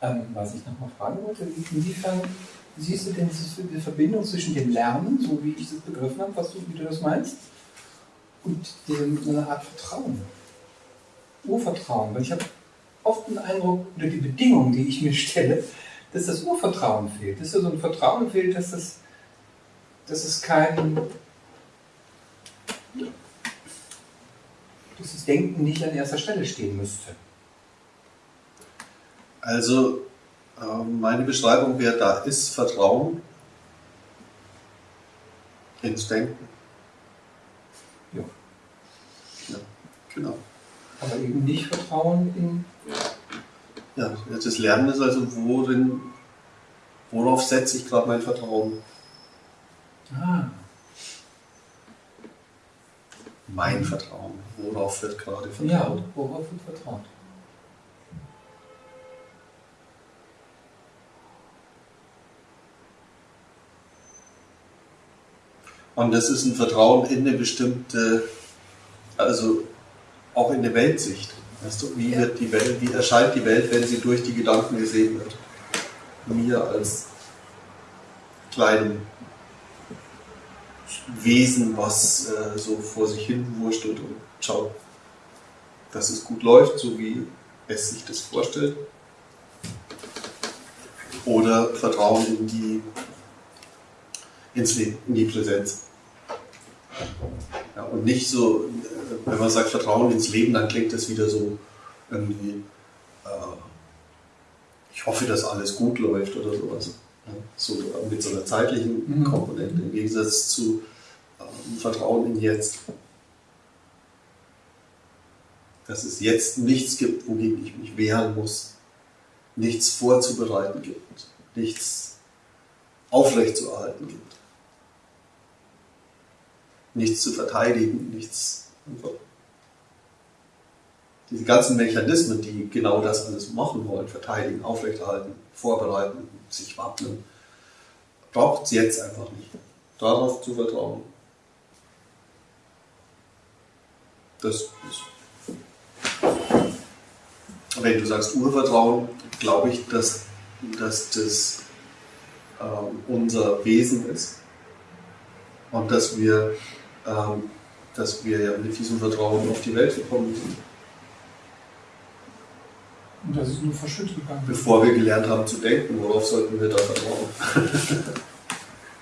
Ähm, was ich nochmal fragen wollte, inwiefern siehst du denn diese Verbindung zwischen dem Lernen, so wie ich das begriffen habe, was du, wie du das meinst, und so einer Art Vertrauen? Urvertrauen. Weil ich habe oft den Eindruck, oder die Bedingungen, die ich mir stelle, dass das Urvertrauen fehlt. Dass da so ein Vertrauen fehlt, dass das, dass es kein. dass das Denken nicht an erster Stelle stehen müsste. Also, ähm, meine Beschreibung wäre, da ist Vertrauen ins Denken. Ja. ja genau. Aber eben nicht Vertrauen in. Ja, das Lernen ist also, worin, worauf setze ich gerade mein Vertrauen? Ah. Mein Vertrauen. Worauf wird gerade vertraut? Ja, worauf wird vertraut? Und das ist ein Vertrauen in eine bestimmte, also auch in eine Weltsicht. Weißt du, wie wird die Welt, wie erscheint die Welt, wenn sie durch die Gedanken gesehen wird? Mir als kleinem Wesen, was äh, so vor sich hin wurschtelt und schaut, dass es gut läuft, so wie es sich das vorstellt. Oder Vertrauen in die, ins Leben, in die Präsenz. Ja, und nicht so, äh, wenn man sagt Vertrauen ins Leben, dann klingt das wieder so irgendwie, äh, ich hoffe, dass alles gut läuft oder sowas. Ja, so mit so einer zeitlichen mhm. Komponente im Gegensatz zu ähm, Vertrauen in jetzt. Dass es jetzt nichts gibt, wogegen ich mich wehren muss, nichts vorzubereiten gibt, nichts aufrechtzuerhalten gibt nichts zu verteidigen, nichts. Diese ganzen Mechanismen, die genau das alles machen wollen, verteidigen, aufrechterhalten, vorbereiten, sich wappnen, braucht es jetzt einfach nicht. Darauf zu vertrauen. Das ist. Wenn du sagst Urvertrauen, glaube ich, dass, dass das ähm, unser Wesen ist und dass wir dass wir ja mit diesem Vertrauen auf die Welt gekommen sind. Und das ist nur verschüttet gegangen. Bevor wir gelernt haben zu denken, worauf sollten wir da vertrauen?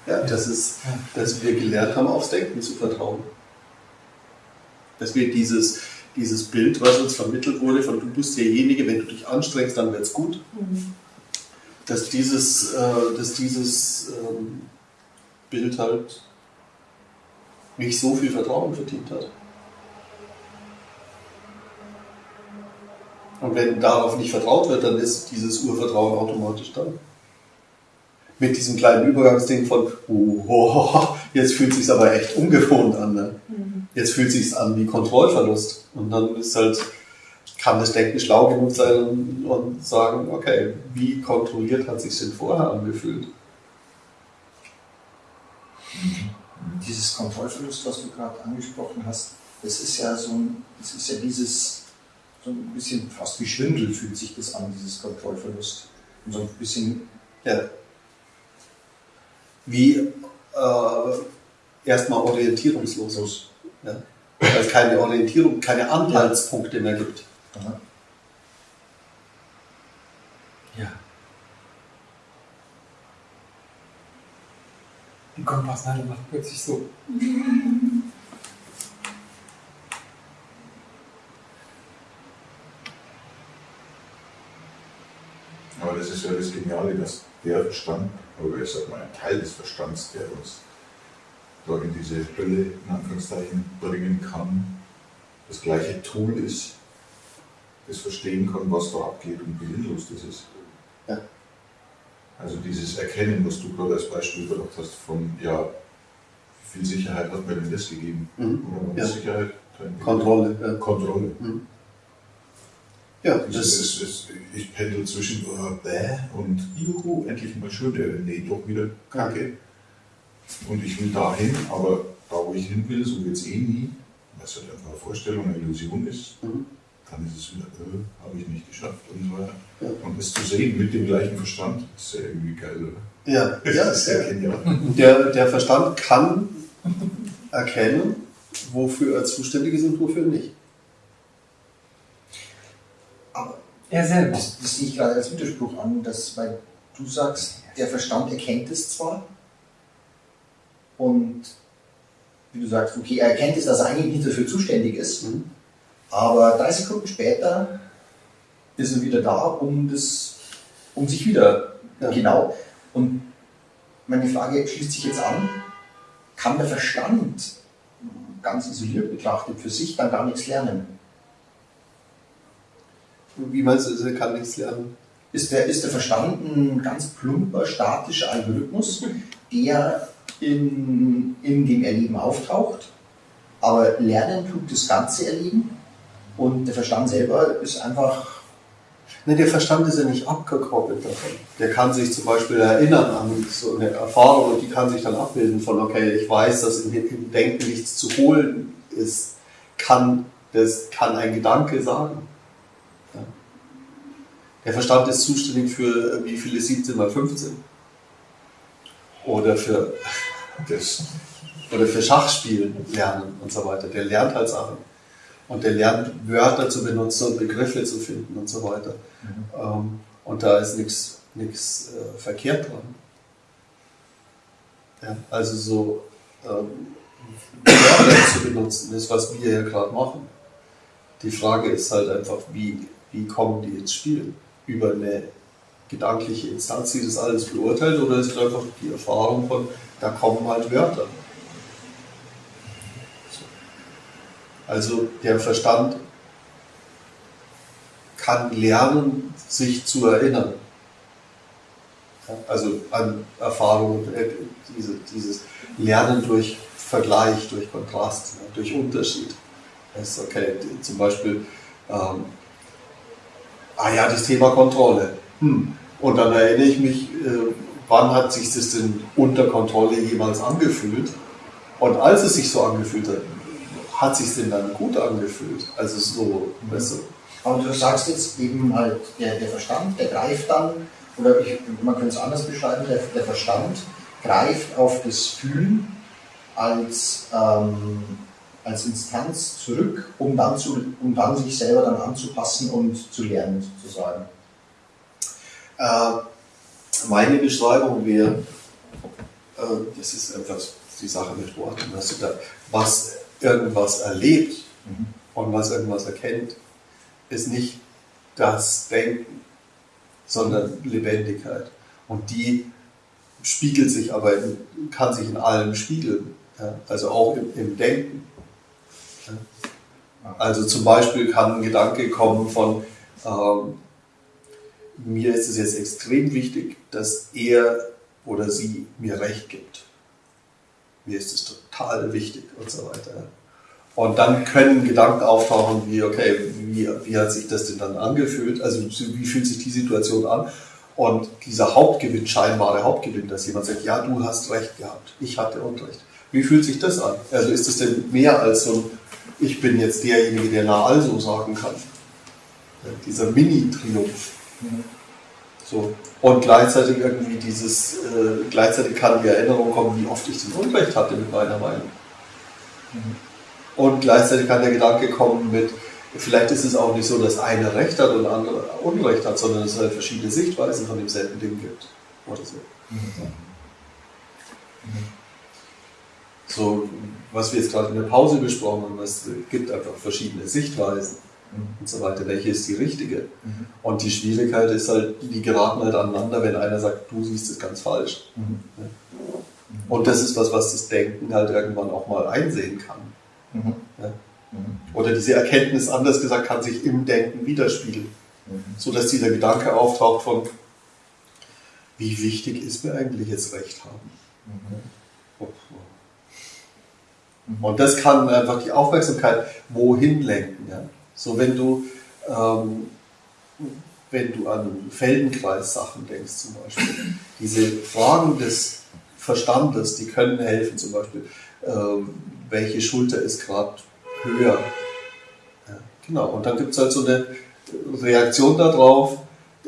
ja, das ist, dass wir gelernt haben, aufs Denken zu vertrauen. Dass wir dieses, dieses Bild, was uns vermittelt wurde, von du bist derjenige, wenn du dich anstrengst, dann wird es gut. Mhm. Dass dieses, äh, dass dieses ähm, Bild halt nicht so viel Vertrauen verdient hat. Und wenn darauf nicht vertraut wird, dann ist dieses Urvertrauen automatisch da. Mit diesem kleinen Übergangsding von, oh, jetzt fühlt es sich aber echt ungewohnt an. Ne? Mhm. Jetzt fühlt es sich an wie Kontrollverlust. Und dann ist halt, kann das Denken schlau genug sein und, und sagen, okay, wie kontrolliert hat sich denn vorher angefühlt? Mhm dieses Kontrollverlust, was du gerade angesprochen hast, das ist ja so ein, das ist ja dieses, so ein bisschen fast wie Schwindel fühlt sich das an, dieses Kontrollverlust. Und so ein bisschen. Ja. Wie äh, erstmal orientierungslos. Ja? Weil es keine Orientierung, keine Anhaltspunkte mehr gibt. Aha. Die Kompassnadel macht plötzlich so. Aber das ist ja das Geniale, dass der Verstand, oder ich sag mal ein Teil des Verstands, der uns da in diese Hölle in Anführungszeichen bringen kann, das gleiche Tool ist, das verstehen kann, was da abgeht und wie sinnlos das ist. Ja. Also dieses Erkennen, was du gerade als Beispiel gebracht hast, von ja, wie viel Sicherheit hat mir denn das gegeben? Mhm. Oder ja. Sicherheit? Kontrolle. Ja. Kontrolle. Mhm. Ja, das ist, ist, ich pendel zwischen uh, bäh und juhu, endlich mal schön, äh, nee, doch wieder kacke. Und ich will dahin, aber da, wo ich hin will, so wird es eh nie, was halt einfach eine Vorstellung, eine Illusion ist, mhm. Dann ist es wieder, äh, habe ich nicht geschafft und so weiter. Ja. Und es zu sehen mit dem gleichen Verstand, ist ja irgendwie geil, oder? Ja, Das ja, ist sehr genial. Der, der Verstand kann erkennen, wofür er zuständig ist und wofür nicht. Aber Er das, das sehe ich gerade als Widerspruch an, dass, weil du sagst, der Verstand erkennt es zwar und wie du sagst, okay, er erkennt es, dass er eigentlich nicht dafür zuständig ist, Mhm. Aber drei Sekunden später ist er wieder da, um das, um sich wieder Ja. genau. Und meine Frage schließt sich jetzt an: Kann der Verstand ganz isoliert betrachtet für sich dann gar nichts lernen? Wie meinst du, er kann nichts lernen? Ist der, ist der Verstand ein ganz plumper, statischer Algorithmus, der in, in dem Erleben auftaucht, aber lernen tut das ganze Erleben und der Verstand selber ist einfach Ne, der Verstand ist ja nicht abgekoppelt davon. Der kann sich zum Beispiel erinnern an so eine Erfahrung und die kann sich dann abbilden von, okay, ich weiß, dass im, Denken nichts zu holen ist. Kann, das kann ein Gedanke sagen. Ja. Der Verstand ist zuständig für, wie viele 17 mal 15? Oder für, Das, oder für Schachspielen lernen und so weiter. Der lernt halt Sachen. Und der lernt Wörter zu benutzen und Begriffe zu finden und so weiter. Ähm, und da ist nichts nichts äh, verkehrt dran. Ja, also so ähm, Wörter zu benutzen ist, was wir ja gerade machen. Die Frage ist halt einfach, wie, wie kommen die ins Spiel? Über eine gedankliche Instanz, die das alles beurteilt, oder ist es einfach die Erfahrung von, da kommen halt Wörter? Also der Verstand kann lernen, sich zu erinnern. Also an Erfahrungen, äh, diese, dieses Lernen durch Vergleich, durch Kontrast, durch Unterschied. Das ist okay, zum Beispiel, ähm, ah ja, das Thema Kontrolle. Hm. Und dann erinnere ich mich, äh, wann hat sich das denn unter Kontrolle jemals angefühlt? Und als es sich so angefühlt hat, hat sich denn dann gut angefühlt? Also so, weißt du, Aber du sagst jetzt eben halt, der, der Verstand, der greift dann, oder ich, man könnte es anders beschreiben, der, der Verstand greift auf das Fühlen als, ähm, als Instanz zurück, um dann, zu, um dann sich selber dann anzupassen und zu lernen, sozusagen. Äh, meine Beschreibung wäre, äh, das ist einfach die Sache mit Worten, was irgendwas erlebt Mhm. und was irgendwas erkennt, ist nicht das Denken, sondern Lebendigkeit. Und die spiegelt sich aber, in, kann sich in allem spiegeln, ja? also auch im, im Denken. Ja? Also zum Beispiel kann ein Gedanke kommen von, ähm, mir ist es jetzt extrem wichtig, dass er oder sie mir Recht gibt. Mir ist es total wichtig und so weiter. Und dann können Gedanken auftauchen wie, okay, wie, wie hat sich das denn dann angefühlt? Also wie fühlt sich die Situation an? Und dieser Hauptgewinn, scheinbare Hauptgewinn, dass jemand sagt, ja, du hast Recht gehabt, ich hatte Unrecht. Wie fühlt sich das an? Also ist das denn mehr als so ein, ich bin jetzt derjenige, der na also sagen kann? Ja, dieser Mini-Triumph. So. Und gleichzeitig irgendwie dieses, äh, gleichzeitig kann die Erinnerung kommen, wie oft ich den Unrecht hatte mit meiner Meinung. Und gleichzeitig kann der Gedanke kommen mit, vielleicht ist es auch nicht so, dass einer Recht hat und der andere Unrecht hat, sondern es halt verschiedene Sichtweisen von demselben Ding gibt. Oder so. So, was wir jetzt gerade in der Pause besprochen haben, es gibt einfach verschiedene Sichtweisen und so weiter. Welche ist die richtige? Und die Schwierigkeit ist halt, die geraten halt aneinander, wenn einer sagt, du siehst es ganz falsch. Und das ist was, was das Denken halt irgendwann auch mal einsehen kann. Mhm. Ja. Oder diese Erkenntnis, anders gesagt, kann sich im Denken widerspiegeln. So dass dieser Gedanke auftaucht von, wie wichtig ist mir eigentlich jetzt Recht haben? Und das kann einfach die Aufmerksamkeit wohin lenken. Ja? So wenn du, ähm, wenn du an Feldenkreis-Sachen denkst zum Beispiel, diese Fragen des Verstandes, die können helfen, zum Beispiel, ähm, welche Schulter ist gerade höher? Ja? Genau, und dann gibt es halt so eine Reaktion darauf,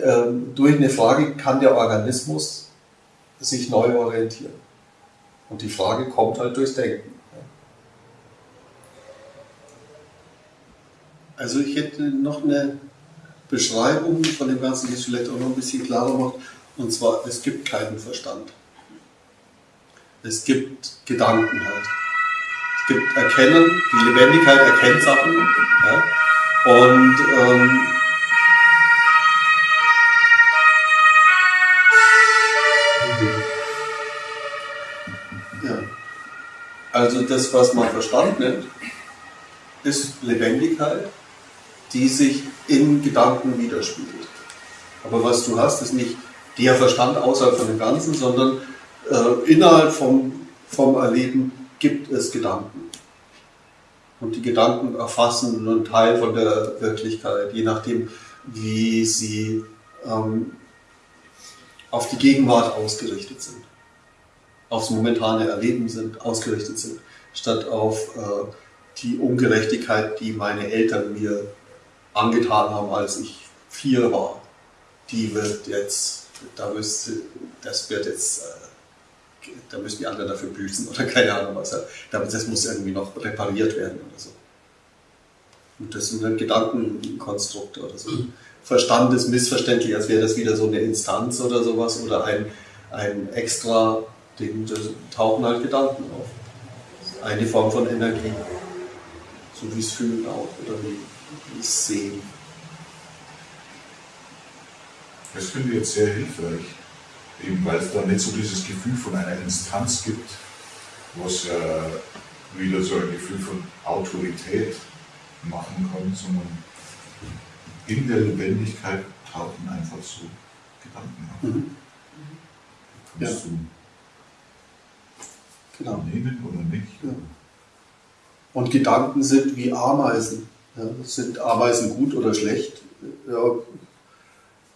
ähm, durch eine Frage kann der Organismus sich neu orientieren. Und die Frage kommt halt durchs Denken. Also ich hätte noch eine Beschreibung von dem Ganzen, die es vielleicht auch noch ein bisschen klarer macht. Und zwar, es gibt keinen Verstand. Es gibt Gedanken halt. Gibt Erkennen, die Lebendigkeit erkennt Sachen. Ja? Und ähm, ja. Also das, was man Verstand nennt, ist Lebendigkeit, die sich in Gedanken widerspiegelt. Aber was du hast, ist nicht der Verstand außerhalb von dem Ganzen, sondern äh, innerhalb vom, vom Erleben gibt es Gedanken. Und die Gedanken erfassen einen Teil von der Wirklichkeit, je nachdem, wie sie ähm, auf die Gegenwart ausgerichtet sind, aufs momentane Erleben sind, ausgerichtet sind, statt auf äh, die Ungerechtigkeit, die meine Eltern mir angetan haben, als ich vier war. Die wird jetzt, da müsste, das wird jetzt, äh, da müssen die anderen dafür büßen oder keine Ahnung was. Das muss irgendwie noch repariert werden oder so. Und das sind dann Gedankenkonstrukte oder so. Verstand ist missverständlich, als wäre das wieder so eine Instanz oder sowas oder ein, ein extra Ding, da tauchen halt Gedanken auf. Eine Form von Energie. So wie es Fühlen auch oder wie es Sehen. Das finde ich jetzt sehr hilfreich, eben weil es da nicht so dieses Gefühl von einer Instanz gibt, was äh, wieder so ein Gefühl von Autorität machen kann, sondern in der Lebendigkeit tauchen einfach so Gedanken auf. Mhm. Kannst Ja. du Genau. nehmen oder nicht? Ja. Und Gedanken sind wie Ameisen. Ja, sind Ameisen gut oder schlecht? Ja,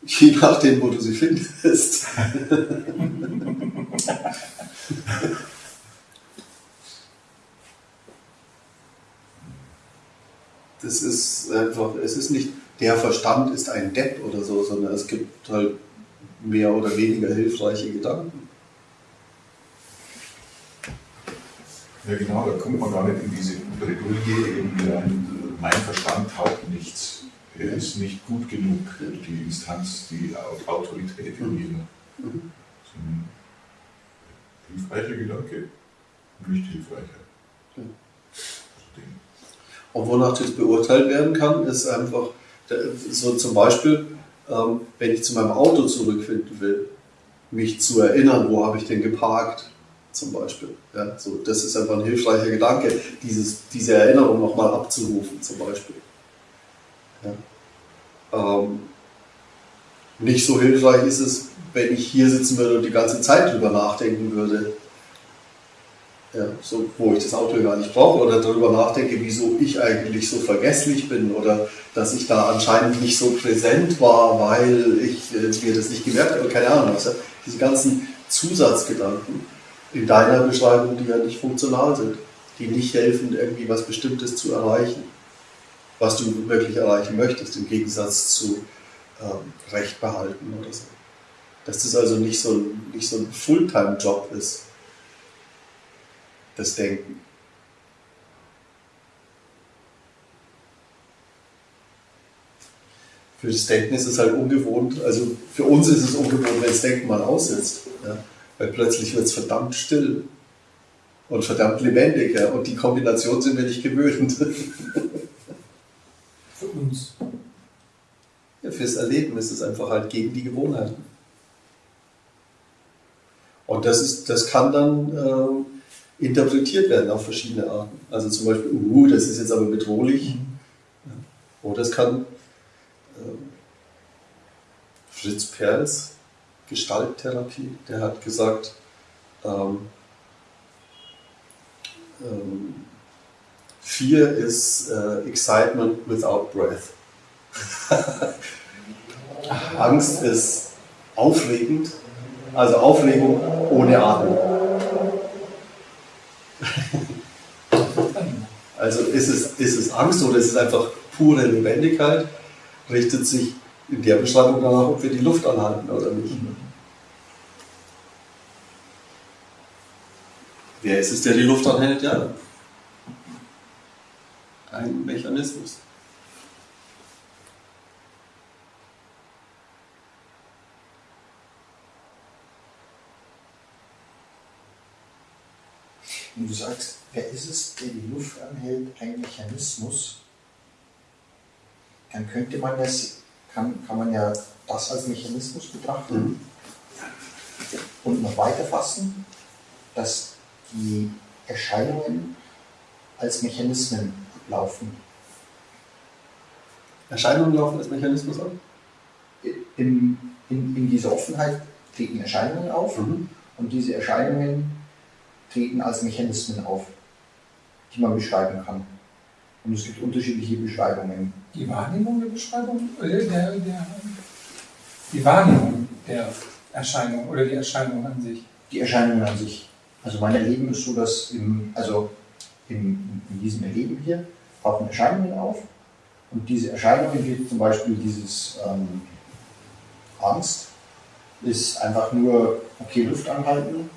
je nachdem, wo du sie findest. Das ist einfach, es ist nicht, der Verstand ist ein Depp oder so, sondern es gibt halt mehr oder weniger hilfreiche Gedanken. Ja genau, da kommt man gar nicht in diese Bredouille rein, mein Verstand taugt nichts. Er ist nicht gut genug, die Instanz, die Au- Autorität in. Sondern hilfreicher Gedanke, nicht hilfreicher. Ja. Und wonach das beurteilt werden kann, ist einfach, so zum Beispiel, ähm, wenn ich zu meinem Auto zurückfinden will, mich zu erinnern, wo habe ich denn geparkt, zum Beispiel. Ja, so, das ist einfach ein hilfreicher Gedanke, dieses, diese Erinnerung nochmal abzurufen, zum Beispiel. Ähm, nicht so hilfreich ist es, wenn ich hier sitzen würde und die ganze Zeit drüber nachdenken würde, ja, so, wo ich das Auto gar nicht brauche oder darüber nachdenke, wieso ich eigentlich so vergesslich bin oder dass ich da anscheinend nicht so präsent war, weil ich äh, mir das nicht gemerkt habe, keine Ahnung. Ja. Diese ganzen Zusatzgedanken in deiner Beschreibung, die ja nicht funktional sind, die nicht helfen, irgendwie was Bestimmtes zu erreichen, was du wirklich erreichen möchtest, im Gegensatz zu ähm, Recht behalten oder so. Dass das also nicht so, ein- nicht so ein Fulltime-Job ist das Denken. Für das Denken ist es halt ungewohnt, also für uns ist es ungewohnt, wenn das Denken mal aussetzt. Ja? Weil plötzlich wird es verdammt still und verdammt lebendig. Ja? Und die Kombination sind wir nicht gewöhnt. Für uns. Fürs Erleben ist es einfach halt gegen die Gewohnheiten. Und das, ist, das kann dann ähm, interpretiert werden auf verschiedene Arten. Also zum Beispiel, uh, das ist jetzt aber bedrohlich. Ja. Oder es kann ähm, Fritz Perls, Gestalttherapie, der hat gesagt, ähm, ähm, Fear is äh, excitement without breath. Angst ist aufregend, also Aufregung ohne Atmung. Also ist es, ist es Angst oder ist es einfach pure Lebendigkeit richtet sich in der Beschreibung danach, ob wir die Luft anhalten oder nicht. Wer ist es, der die Luft anhält? Ja. Ein Mechanismus. Und du sagst, wer ist es, der die Luft anhält, ein Mechanismus, dann könnte man das, kann, kann man ja das als Mechanismus betrachten Mhm. und noch weiter fassen, dass die Erscheinungen als Mechanismen ablaufen. Erscheinungen laufen als Mechanismus ab? In, in, in dieser Offenheit treten Erscheinungen auf Mhm. und diese Erscheinungen treten als Mechanismen auf, die man beschreiben kann. Und es gibt unterschiedliche Beschreibungen. Die Wahrnehmung der Beschreibung, äh, der, der, die Wahrnehmung der Erscheinung oder die Erscheinung an sich. Die Erscheinungen an sich. Also mein Erleben ist so, dass im, also in, in diesem Erleben hier tauchen Erscheinungen auf und diese Erscheinungen, wie zum Beispiel dieses ähm, Angst, ist einfach nur, okay, Luft anhalten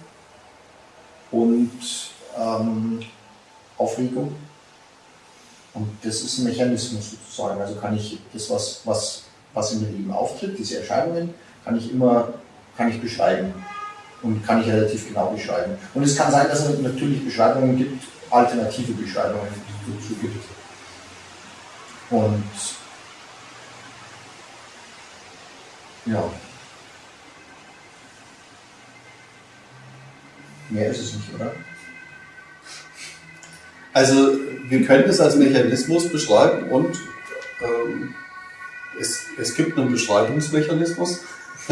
und ähm, Aufregung. Und das ist ein Mechanismus sozusagen. Also kann ich das, was, was, was in mir Leben auftritt, diese Erscheinungen, kann ich immer kann ich beschreiben und kann ich relativ genau beschreiben. Und es kann sein, dass es natürlich Beschreibungen gibt, alternative Beschreibungen, dazu gibt. Und ja. Mehr ist es nicht, oder? Also wir können es als Mechanismus beschreiben und ähm, es, es gibt einen Beschreibungsmechanismus.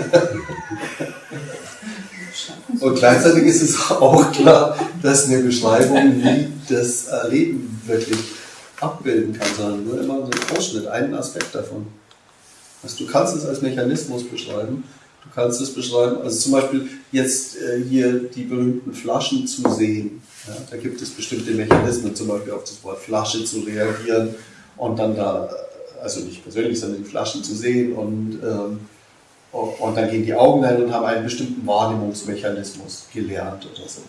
und gleichzeitig ist es auch klar, dass eine Beschreibung nie das Erleben wirklich abbilden kann, sondern nur immer so einen Ausschnitt, einen Aspekt davon. Also du kannst es als Mechanismus beschreiben. Du kannst es beschreiben, also zum Beispiel jetzt äh, hier die berühmten Flaschen zu sehen. Ja, da gibt es bestimmte Mechanismen, zum Beispiel auf das Wort Flasche zu reagieren und dann da, also nicht persönlich, sondern die Flaschen zu sehen und, ähm, und dann gehen die Augen ein und haben einen bestimmten Wahrnehmungsmechanismus gelernt oder so.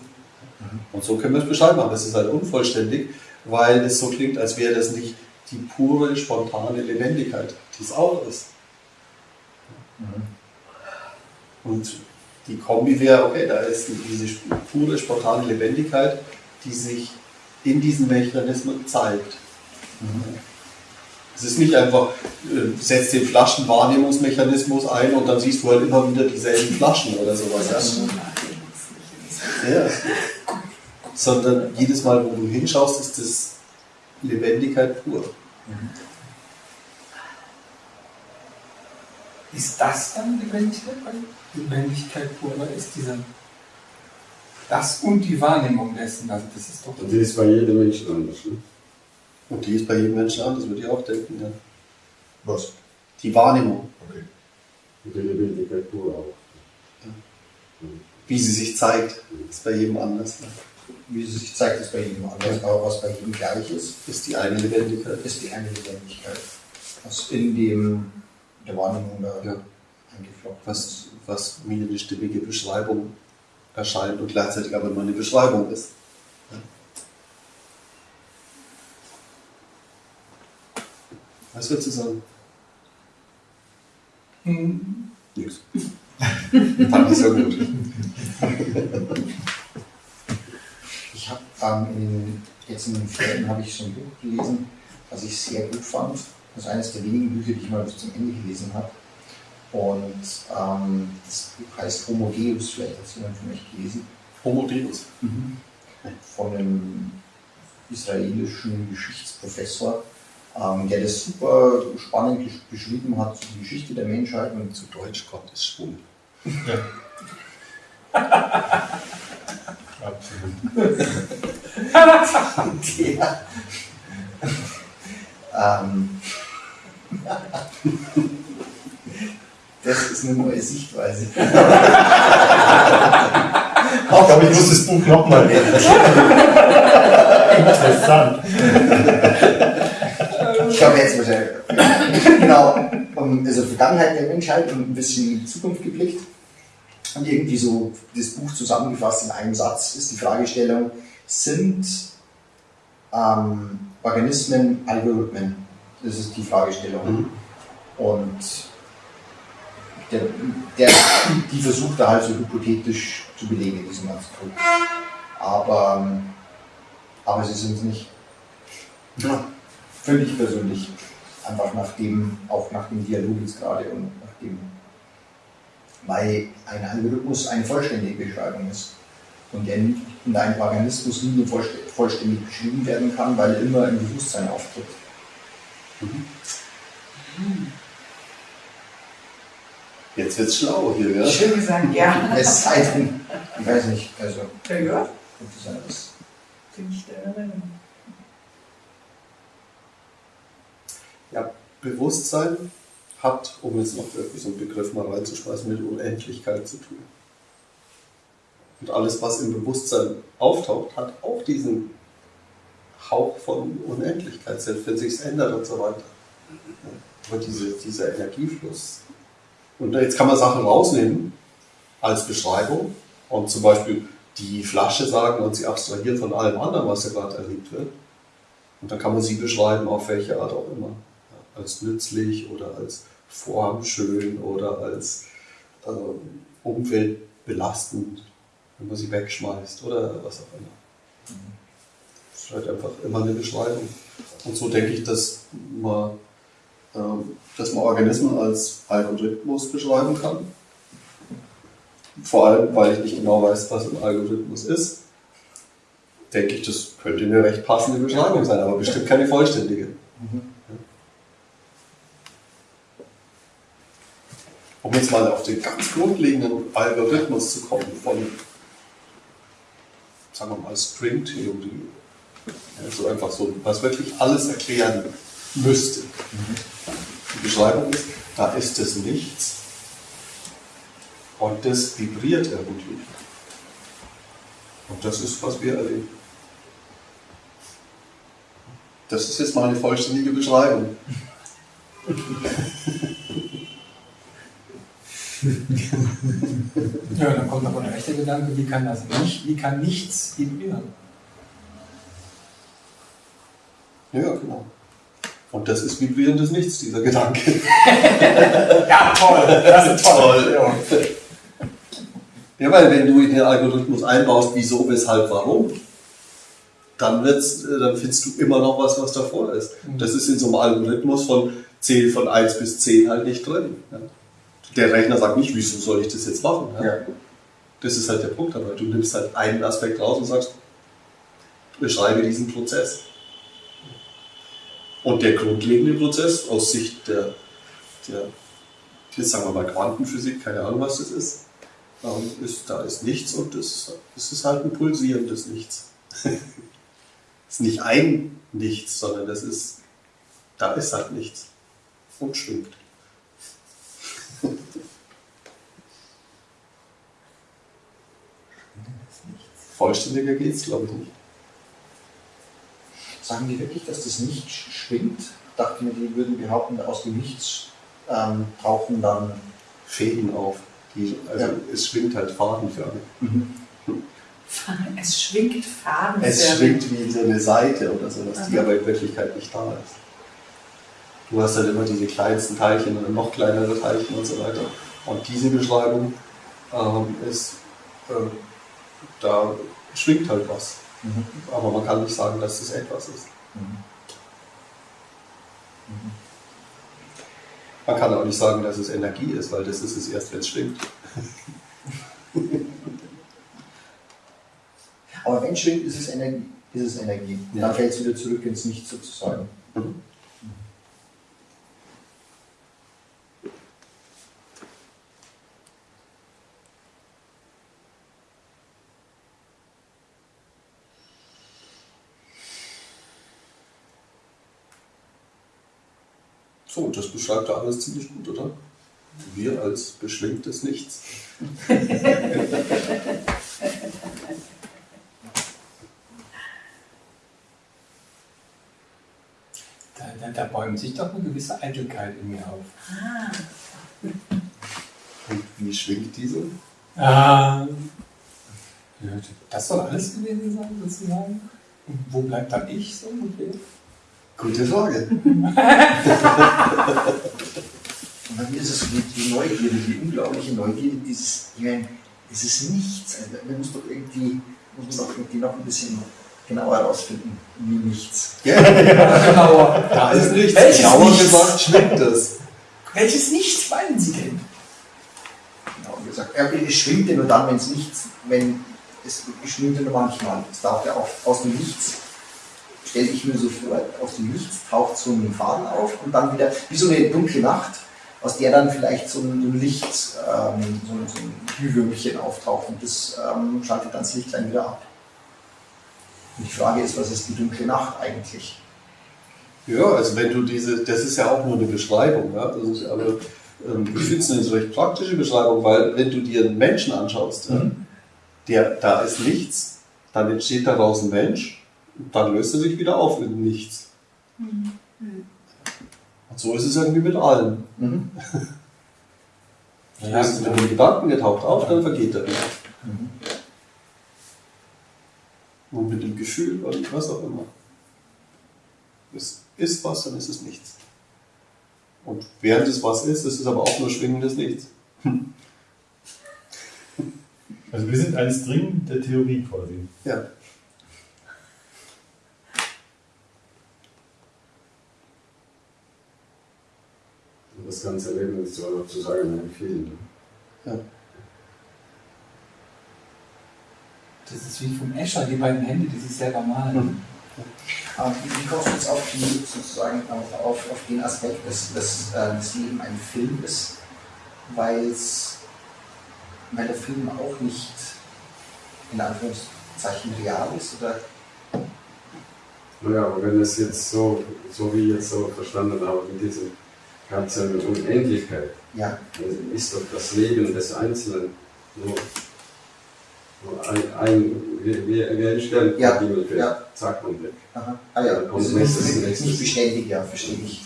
Und so können wir es beschreiben, aber es ist halt unvollständig, weil es so klingt, als wäre das nicht die pure, spontane Lebendigkeit, die es auch ist. Und die Kombi wäre, okay, da ist diese pure, spontane Lebendigkeit, die sich in diesen Mechanismen zeigt. Es ist nicht einfach, äh, setzt den Flaschenwahrnehmungsmechanismus ein und dann siehst du halt immer wieder dieselben Flaschen oder sowas. Ja? Ja. Sondern jedes Mal, wo du hinschaust, ist das Lebendigkeit pur. Ist das dann Lebendigkeit? Weil Lebendigkeit pur oder ist dieser das und die Wahrnehmung dessen, also das ist doch Und die ist bei jedem Menschen anders. Ne? Und die ist bei jedem Menschen anders, würde ich auch denken. Ja. Was? Die Wahrnehmung, Okay. Und die Lebendigkeit pur auch. wie sie sich zeigt, ist bei jedem anders. Ne? Wie es sich zeigt, ist bei jedem anders, aber was bei jedem gleich ist, Ist die eine Lebendigkeit. ist die eine Lebendigkeit, was in dem, der Wahrnehmung da Ja. eingeflochten ist. was, was mir eine stimmige Beschreibung erscheint und gleichzeitig aber nur eine Beschreibung ist. Was würdest du sagen? Hm, Nix. Fand ich so gut. Ich habe ähm, in, jetzt in den Ferien habe ich so ein Buch gelesen, was ich sehr gut fand. Das ist eines der wenigen Bücher, die ich mal bis zum Ende gelesen habe. Und ähm, das Buch heißt Homo Deus, vielleicht hat es jemand von euch gelesen, Homo Deus. von einem israelischen Geschichtsprofessor, ähm, der das super spannend beschrieben hat, die Geschichte der Menschheit und Zu Deutsch Gott ist schwul. Ja. ähm, das ist eine neue Sichtweise. ich glaube, ich muss das Buch nochmal lesen. Interessant. Ich glaube, jetzt äh, genau, also Vergangenheit der Menschheit und ein bisschen in die Zukunft geblickt. Und irgendwie so das Buch zusammengefasst in einem Satz ist die Fragestellung, sind ähm, Organismen Algorithmen? Das ist die Fragestellung. Mhm. Und der, der, die versucht da halt so hypothetisch zu belegen, diesen ganzen Druck. Aber, aber sie sind es nicht. Ja, für mich persönlich. Einfach nach dem, auch nach dem Dialog jetzt gerade und nach dem, weil ein Algorithmus eine vollständige Beschreibung ist. Und, der, nie- und ein Organismus nie vollst- vollständig beschrieben werden kann, weil er immer im Bewusstsein auftritt. Jetzt wird's schlau hier, ja? Schön gesagt, ja. Es sei denn, ich weiß nicht, also Ja, ja. sein, dass Bin ich der Erinnerung. Ja, Bewusstsein hat, um jetzt noch wirklich so einen Begriff mal reinzuschmeißen, mit Unendlichkeit zu tun. Und alles, was im Bewusstsein auftaucht, hat auch diesen Hauch von Unendlichkeit, selbst wenn sich ändert und so weiter. Aber diese, dieser Energiefluss. Und jetzt kann man Sachen rausnehmen als Beschreibung und zum Beispiel die Flasche sagen und sie abstrahieren von allem anderen, was da gerade erlebt wird. Und dann kann man sie beschreiben, auf welche Art auch immer. Ja, als nützlich oder als formschön oder als ähm, umweltbelastend, wenn man sie wegschmeißt oder was auch immer. Das ist halt einfach immer eine Beschreibung. Und so denke ich, dass man, ähm, dass man Organismen als Algorithmus beschreiben kann. Vor allem, weil ich nicht genau weiß, was ein Algorithmus ist, denke ich, das könnte eine recht passende Beschreibung sein, aber bestimmt keine vollständige. Um jetzt mal auf den ganz grundlegenden Algorithmus zu kommen, von, sagen wir mal, Stringtheorie, ja, so einfach so, was wirklich alles erklären müsste. Die Beschreibung ist, da ist es nichts und das vibriert irgendwie. Und das ist, was wir erleben. Das ist jetzt mal eine vollständige Beschreibung. Ja, dann kommt noch ein echter Gedanke, wie kann das nicht, wie kann nichts vibrieren? Ja, genau. Und das ist vibrierendes Nichts, dieser Gedanke. Ja, toll, das ist Toll. Ja. Ja, weil wenn du in den Algorithmus einbaust, wieso, weshalb, warum, dann, wird's, äh, dann findest du immer noch was, was davor ist. Das ist in so einem Algorithmus von 10 von 1 bis 10 halt nicht drin. Ja. Der Rechner sagt nicht, wieso soll ich das jetzt machen? Ja. Ja. Das ist halt der Punkt dabei. Du nimmst halt einen Aspekt raus und sagst, beschreibe diesen Prozess. Und der grundlegende Prozess aus Sicht der, der jetzt sagen wir mal Quantenphysik, keine Ahnung was das ist, ähm, ist da ist nichts und das ist halt ein pulsierendes Nichts. Es ist nicht ein Nichts, sondern das ist, da ist halt nichts und schwingt. Vollständiger geht's, glaube ich, nicht. Sagen die wirklich, dass das nicht schwingt? Dachten wir, die würden behaupten, aus dem Nichts ähm, tauchen dann. Fäden auf. Die, also Ja. es schwingt halt fadenförmig. Es schwingt Farben. Es schwingt wie so eine Seite oder so, dass die aber in Wirklichkeit nicht da ist. Du hast halt immer diese kleinsten Teilchen oder noch kleinere Teilchen und so weiter. Und diese Beschreibung ähm, ist, ähm, da schwingt halt was. Aber man kann nicht sagen, dass es etwas ist. Man kann auch nicht sagen, dass es Energie ist, weil das ist es erst, wenn es schwingt. Aber wenn es schwingt, ist es Energie. Ist es Energie. Ja. Dann fällt es wieder zurück ins Nichts sozusagen. Mhm. So, das beschreibt ja alles ziemlich gut, oder? Wir als beschwingtes Nichts. Da, dann da bäumt sich doch eine gewisse Eitelkeit in mir auf. Ah, Und wie schwingt diese? Ah, das soll alles gewesen sein, sozusagen. Und wo bleibt dann ich so ungefähr? Gute Frage. Und bei mir ist es so die, die Neugierde, die unglaubliche Neugierde, dieses, ich meine, dieses Nichts. Also, man muss doch irgendwie, muss man doch irgendwie noch ein bisschen genauer herausfinden, wie nichts. Ja, Genauer. da ist nichts. Welches Genauer Nichts? gesagt schwingt es. Welches Nichts meinen Sie denn? Genau, wie gesagt, ja, es schwingt ja nur dann, wenn es nichts, wenn es schwingt ja nur manchmal. Es taucht ja auch aus dem Nichts, stelle ich mir so vor, aus dem Nichts taucht so ein Faden auf und dann wieder, wie so eine dunkle Nacht, aus der dann vielleicht so ein, Licht, ähm, so, ein- so ein Glühwürmchen auftaucht und das ähm, schaltet dann das Licht dann wieder ab. Und die Frage ist, was ist die dunkle Nacht eigentlich? Ja, also wenn du diese, das ist ja auch nur eine Beschreibung, ja? das ist, aber ähm, ich finde es eine recht praktische Beschreibung, weil wenn du dir einen Menschen anschaust, Mhm. der, da ist nichts, dann entsteht daraus ein Mensch, dann löst er sich wieder auf in nichts. Und so ist es irgendwie mit allem. Mhm. Ja, also mit dem Gedanken, der taucht auf, dann vergeht er wieder. Mhm. Und mit dem Gefühl und was auch immer. Es ist was, dann ist es nichts. Und während es was ist, ist es aber auch nur schwingendes Nichts. Also wir sind ein String der Theorie quasi. Ja. Das ganze Leben ist sozusagen ein Film. ne? ja. Das ist wie vom Escher, die beiden Hände, die sich selber malen. Aber wie kommst du jetzt auf, die, sozusagen auf, auf, auf den Aspekt, dass, dass äh, das Leben ein Film ist, weil's, weil der Film auch nicht in Anführungszeichen real ist? Oder? Naja, aber wenn es jetzt so, so wie ich jetzt so verstanden habe, mit diesem ganzen Unendlichkeit, Ja, dann ist doch das Leben des Einzelnen nur, nur ein, ein wie, wie, ein Stern Ja, vom Himmel fällt. ja. Zack und weg. aha. Ah ja, kommt also nächstes, nicht, nächstes. nicht beständig, ja, verstehe ich.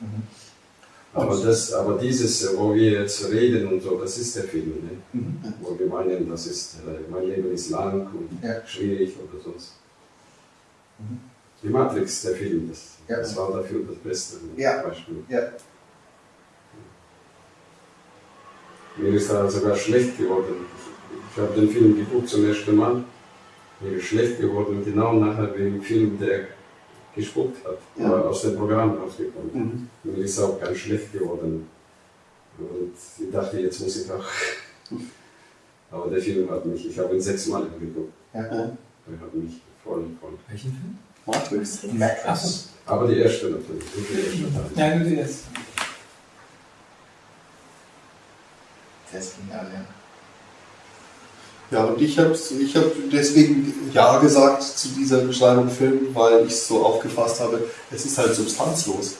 Mhm. Aber, das, aber dieses, wo wir jetzt reden und so, das ist der Film. Ne? Mhm. Wo wir meinen, das ist, äh, mein Leben ist lang und Ja. schwierig oder sonst. Mhm. Die Matrix, der Film, das, Ja. das war dafür das beste Ja. Beispiel. Ja. Mir ist da sogar schlecht geworden. Ich habe den Film geguckt zum ersten Mal. Mir ist schlecht geworden, genau nachher dem Film, der gespuckt hat, Ja. war aus dem Programm rausgekommen. Mhm. Mir ist auch ganz schlecht geworden. Und ich dachte, jetzt muss ich auch. Aber der Film hat mich, ich habe ihn sechsmal geguckt. Ja. Er hat mich voll, voll. Welchen Film? Matrix. Matrix. Achso. Aber die erste natürlich. Die erste Teil. Ja, nur die erste. Ist genial, ja. Ja, und ich habe ich hab deswegen Ja gesagt zu dieser Beschreibung Film, weil ich es so aufgefasst habe, es ist halt substanzlos.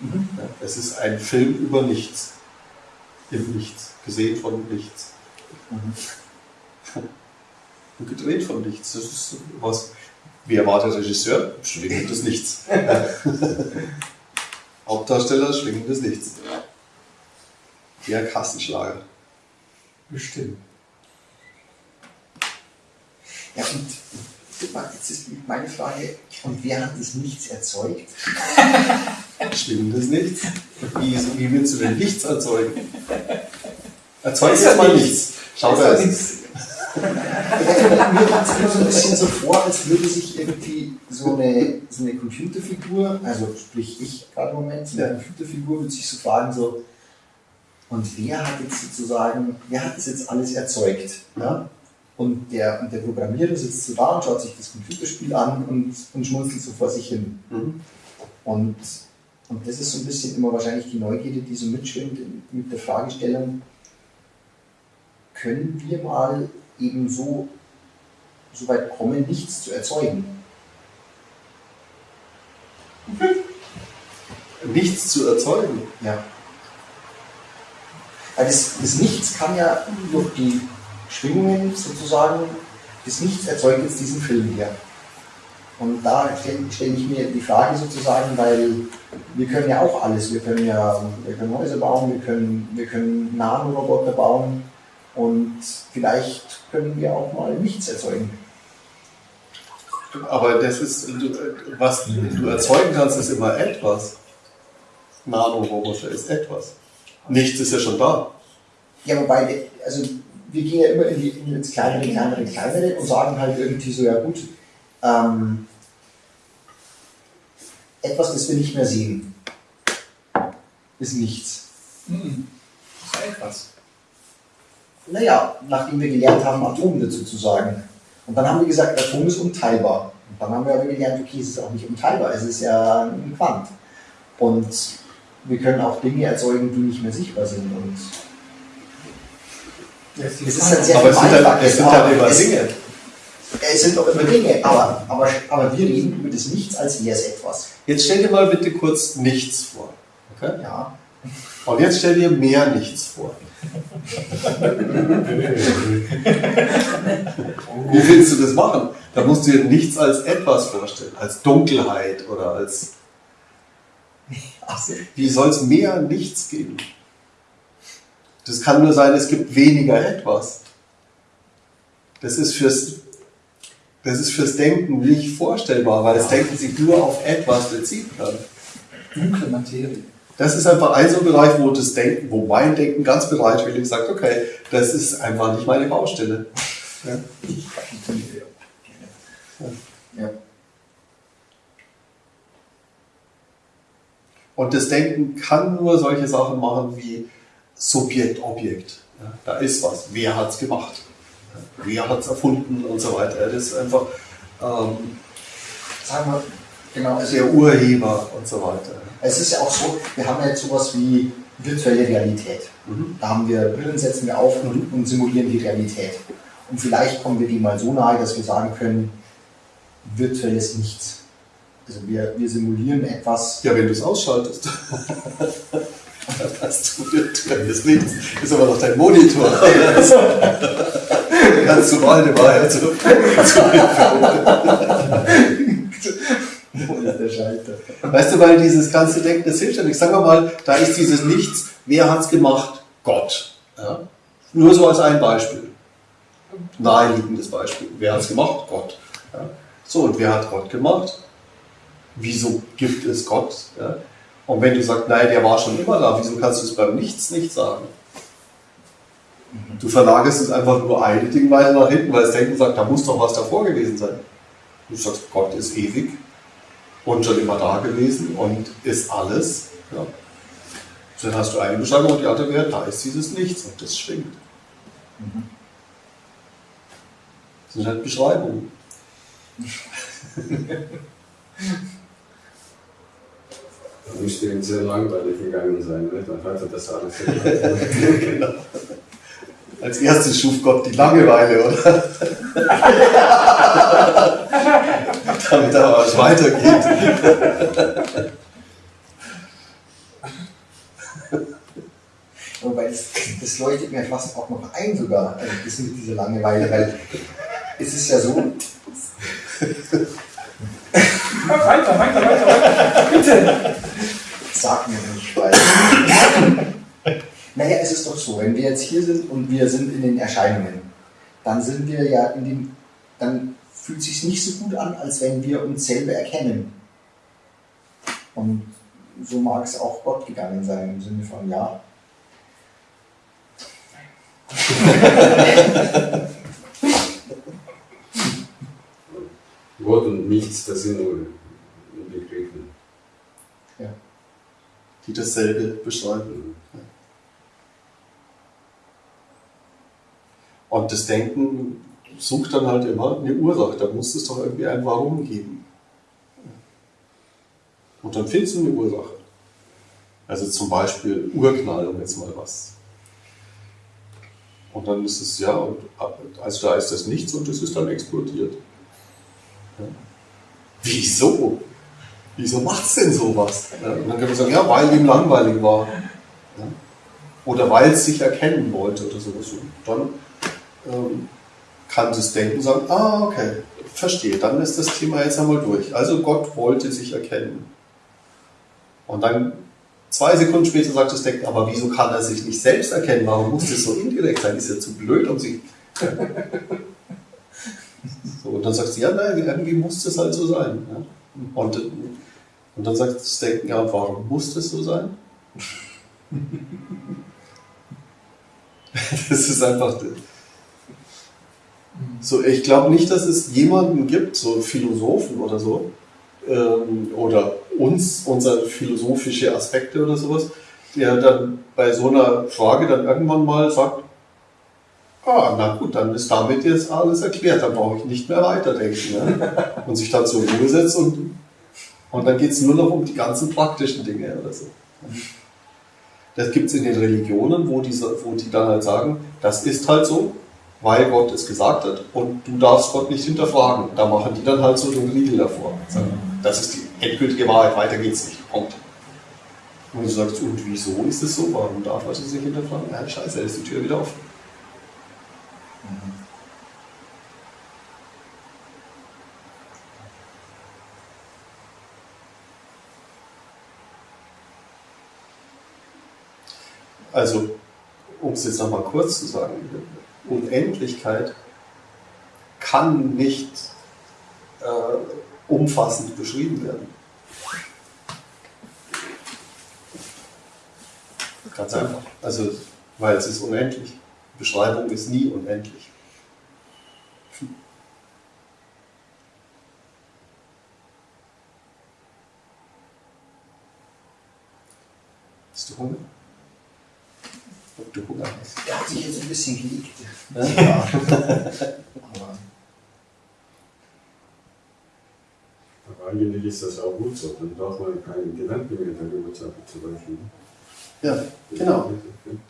Mhm. Ja, es ist ein Film über nichts. Im Nichts. Gesehen von nichts. Mhm. Und gedreht von nichts. Das ist was. Wie erwartet der Regisseur? Schwingendes Nichts. Hauptdarsteller schwingendes Nichts. Der Kassenschlager. Bestimmt. Ja, und jetzt ist meine Frage, und wer hat das Nichts erzeugt? Schwingendes Nichts. Wie, wie willst du denn nichts erzeugen? Erzeug Ist jetzt ja mal nichts. nichts. Schau Ist da ja. Mir kommt es immer so ein bisschen so vor, als würde sich irgendwie so eine, so eine Computerfigur, also sprich ich gerade im Moment, so eine. Computerfigur würde sich so fragen, so, und wer hat jetzt sozusagen, wer hat das jetzt alles erzeugt? Ja? Und, der, und der Programmierer sitzt so da und schaut sich das Computerspiel an und, und schmunzelt so vor sich hin. Mhm. Und, und das ist so ein bisschen immer wahrscheinlich die Neugierde, die so mitschwingt mit der Fragestellung, können wir mal eben so, so weit kommen, nichts zu erzeugen? Nichts zu erzeugen. Ja. Weil das, das Nichts kann ja durch die Schwingungen sozusagen, das Nichts erzeugt jetzt diesen Film hier. Und da stelle stell ich mir die Frage sozusagen, weil wir können ja auch alles. Wir können ja wir können Häuser bauen, wir können, wir können Nanoroboter bauen und vielleicht können wir auch mal nichts erzeugen. Aber das ist, du, was du erzeugen kannst, ist immer etwas. Nanoroboter ist etwas. Nichts ist ja schon da. Ja, wobei, also wir gehen ja immer in die, in ins kleinere, kleinere, kleinere und sagen halt irgendwie so, ja gut, ähm, etwas, das wir nicht mehr sehen, ist nichts. Hm. Das ist etwas. Naja, nachdem wir gelernt haben, Atom dazu zu sagen. Und dann haben wir gesagt, Atom ist unteilbar. Und dann haben wir aber gelernt, okay, es ist auch nicht unteilbar, es ist ja ein Quant. Und wir können auch Dinge erzeugen, die nicht mehr sichtbar sind. Und Es es ist halt sehr Aber es sind halt, es sind halt aber immer es- Dinge. Es sind doch immer Dinge, aber, aber, aber wir reden über das Nichts, als wäre es etwas. Jetzt stell dir mal bitte kurz nichts vor. Okay? Ja. Und jetzt stell dir mehr nichts vor. Wie willst du das machen? Da musst du dir nichts als etwas vorstellen, als Dunkelheit oder als. Wie soll es mehr nichts geben? Das kann nur sein, es gibt weniger etwas. Das ist fürs, das ist fürs Denken nicht vorstellbar, weil das Denken sich nur auf etwas beziehen kann. Dunkle Materie. Das ist einfach ein so Bereich, wo das Denken, wo mein Denken ganz bereitwillig sagt, okay, das ist einfach nicht meine Baustelle. Ja. Und das Denken kann nur solche Sachen machen wie Subjekt, Objekt. Da ist was. Wer hat es gemacht? Wer hat es erfunden und so weiter. Das ist einfach ähm, Sagen wir, genau, also der Urheber und so weiter. es ist ja auch so, wir haben ja jetzt sowas wie virtuelle Realität. Mhm. Da haben wir Brillen, setzen wir auf und, und simulieren die Realität. Und vielleicht kommen wir dem mal so nahe, dass wir sagen können, virtuelles Nichts. Also wir, wir simulieren etwas, Ja, wenn du es ausschaltest, dann hast du virtuelles Nichts. Ist aber noch dein Monitor. Kannst du mal eine Wahrheit zu, zu wo ist der Schalter? Weißt du, weil dieses ganze Denken, das hilft ja nicht. Sagen wir mal, da ist dieses Nichts, wer hat es gemacht? Gott. Ja? Nur so als ein Beispiel. Naheliegendes Beispiel. Wer hat es gemacht? Gott. Ja? So, und wer hat Gott gemacht? Wieso gibt es Gott? Ja? Und wenn du sagst, nein, der war schon immer da, wieso kannst du es beim Nichts nicht sagen? Du verlagerst es einfach nur eine Ding weiter nach hinten, weil das Denken sagt, da muss doch was davor gewesen sein. Du sagst, Gott ist ewig und schon immer da gewesen und ist alles. Ja. Dann hast du eine Beschreibung und die andere wäre, da ist dieses Nichts und das schwingt. Das sind halt Beschreibungen. Da müsste ihm sehr langweilig gegangen sein, ne? dann hat er das alles genau. Als erstes schuf Gott die Langeweile, oder? Damit aber was weitergeht. Wobei das, das leuchtet mir fast auch noch ein sogar, also das mit dieser Langeweile, weil es ist ja so, Weiter, weiter, weiter, weiter. Bitte. sag mir nicht, weil. naja, es ist doch so, wenn wir jetzt hier sind und wir sind in den Erscheinungen, dann sind wir ja in dem, dann fühlt sich nicht so gut an, als wenn wir uns selber erkennen. Und so mag es auch Gott gegangen sein, im Sinne von, ja, Gott und nichts, das sind nur Begriffen. Die dasselbe beschreiben. Und das Denken sucht dann halt immer eine Ursache. Da muss es doch irgendwie ein Warum geben. Und dann findest du eine Ursache. Also zum Beispiel Urknall, um jetzt mal was. Und dann ist es ja, und also da ist das nichts und es ist dann explodiert. Ja. Wieso? Wieso macht es denn sowas? Ja, und dann kann man sagen, ja, weil ihm langweilig war. Ja. Oder weil es sich erkennen wollte oder sowas. Und dann ähm, kann das Denken sagen, ah, okay, verstehe, dann ist das Thema jetzt einmal durch. Also Gott wollte sich erkennen. Und dann zwei Sekunden später sagt das Denken, aber wieso kann er sich nicht selbst erkennen? Warum muss das so indirekt sein? Ist er zu blöd, um sich... so, und dann sagt sie, ja, nein, irgendwie muss das halt so sein. Ja? Und, und dann sagt das Denken, ja, warum muss das so sein? das ist einfach... So, ich glaube nicht, dass es jemanden gibt, so Philosophen oder so, ähm, oder uns, unsere philosophische Aspekte oder sowas, der dann bei so einer Frage dann irgendwann mal sagt, ah, na gut, dann ist damit jetzt alles erklärt, dann brauche ich nicht mehr weiterdenken. Ne? Und sich dann zur Ruhe setzt und, und dann geht es nur noch um die ganzen praktischen Dinge oder so. Das gibt es in den Religionen, wo die, wo die dann halt sagen, das ist halt so, weil Gott es gesagt hat und du darfst Gott nicht hinterfragen. Da machen die dann halt so den Riegel davor. Das ist die endgültige Wahrheit, weiter geht's nicht. Punkt. Und du sagst, und wieso ist es so? Warum darf man das nicht hinterfragen? Ja, scheiße, ist die Tür wieder offen. Also, um es jetzt nochmal kurz zu sagen, Unendlichkeit kann nicht äh, umfassend beschrieben werden. Ganz einfach. Also, weil es ist unendlich. Beschreibung ist nie unendlich. Hast du Hunger? Ob du Hunger hast? Der hat sich jetzt ein bisschen gelegt. Ja. Aber eigentlich ist das auch gut so, dann braucht man keinen Gedanken mehr darüber zu zu rechnen. ja, genau.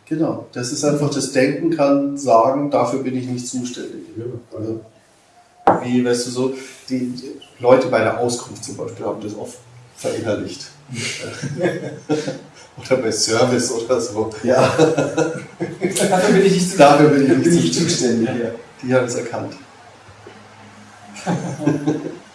Genau. Das ist einfach, das Denken kann sagen, dafür bin ich nicht zuständig. Also, Wie, weißt du, so, die, die Leute bei der Auskunft zum Beispiel haben das oft verinnerlicht. oder bei Service oder so. ja, Dafür bin ich nicht zu Dafür bin ich nicht ich zuständig. zuständig. Ja. Die haben es erkannt.